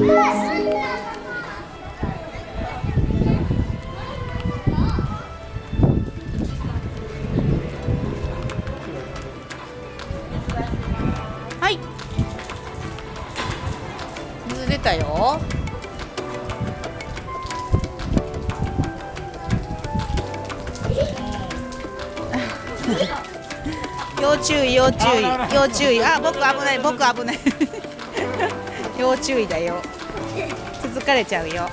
はい。水出たよ。要注意要注意要注意。あ僕危ない僕危ない。要注意だよ。続かれちゃうよ。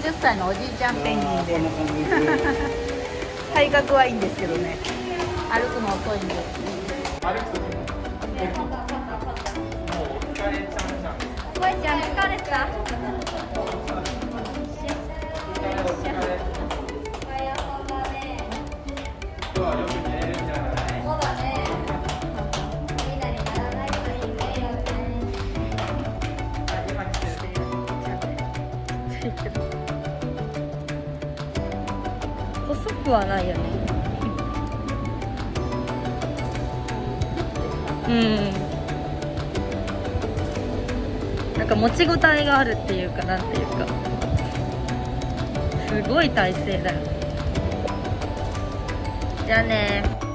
30歳のおじいちゃんペンギンで。す体格はいいんですけどね歩くの遅いんです。歩く時もうお疲れちゃんじゃんおばあちゃん疲れた細くはないよね。うん。なんか持ちごたえがあるっていうかなんていうか。すごい体勢だよ。じゃあね。